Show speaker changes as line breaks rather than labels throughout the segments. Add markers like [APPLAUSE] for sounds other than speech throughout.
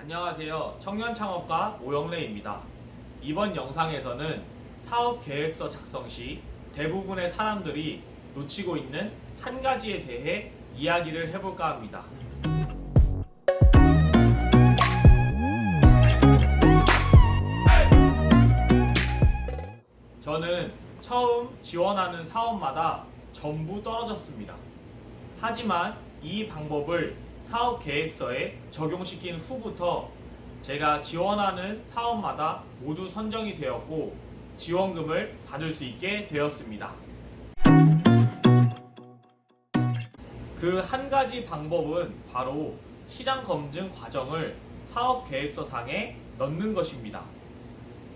안녕하세요. 청년창업가 오영래입니다. 이번 영상에서는 사업 계획서 작성 시 대부분의 사람들이 놓치고 있는 한 가지에 대해 이야기를 해볼까 합니다. 저는 처음 지원하는 사업마다 전부 떨어졌습니다. 하지만 이 방법을 사업 계획서에 적용시킨 후부터 제가 지원하는 사업마다 모두 선정이 되었고 지원금을 받을 수 있게 되었습니다. 그 한 가지 방법은 바로 시장 검증 과정을 사업 계획서 상에 넣는 것입니다.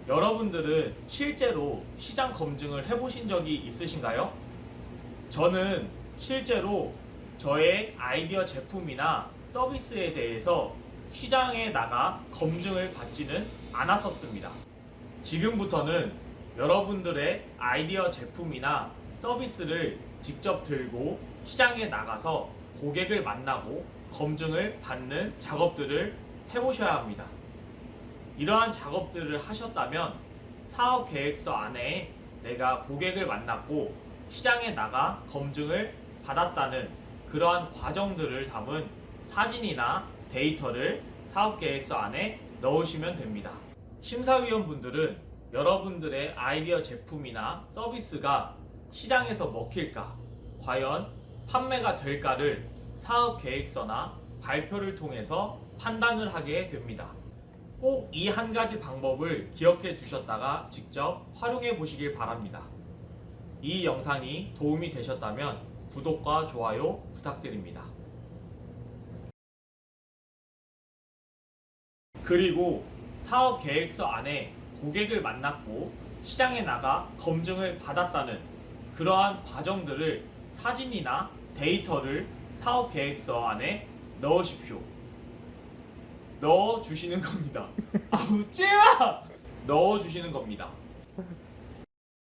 여러분들은 실제로 시장 검증을 해보신 적이 있으신가요? 저는 실제로 저의 아이디어 제품이나 서비스에 대해서 시장에 나가 검증을 받지는 않았었습니다. 지금부터는 여러분들의 아이디어 제품이나 서비스를 직접 들고 시장에 나가서 고객을 만나고 검증을 받는 작업들을 해보셔야 합니다. 이러한 작업들을 하셨다면 사업 계획서 안에 내가 고객을 만났고 시장에 나가 검증을 받았다는 그러한 과정들을 담은 사진이나 데이터를 사업 계획서 안에 넣으시면 됩니다. 심사위원분들은 여러분들의 아이디어 제품이나 서비스가 시장에서 먹힐까, 과연 판매가 될까를 사업 계획서나 발표를 통해서 판단을 하게 됩니다. 꼭 이 한 가지 방법을 기억해 두셨다가 직접 활용해 보시길 바랍니다. 이 영상이 도움이 되셨다면 구독과 좋아요 부탁드립니다. 그리고 사업 계획서 안에 고객을 만났고 시장에 나가 검증을 받았다는 그러한 과정들을 사진이나 데이터를 사업 계획서 안에 넣으십시오. 넣어 주시는 겁니다. [LAUGHS] 아 웃지 마! 넣어 주시는 겁니다.